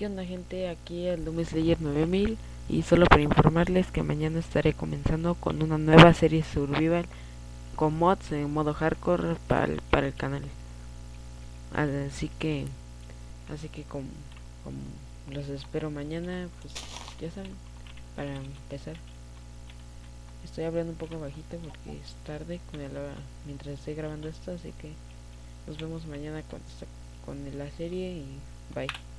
¿Qué onda gente? Aquí el Doom Slayer 9000 y solo para informarles que mañana estaré comenzando con una nueva serie survival con mods en modo hardcore para el, para el canal. Así que así que como, como los espero mañana, pues ya saben, para empezar. Estoy hablando un poco bajito porque es tarde con el, mientras estoy grabando esto, así que nos vemos mañana con, con la serie y bye.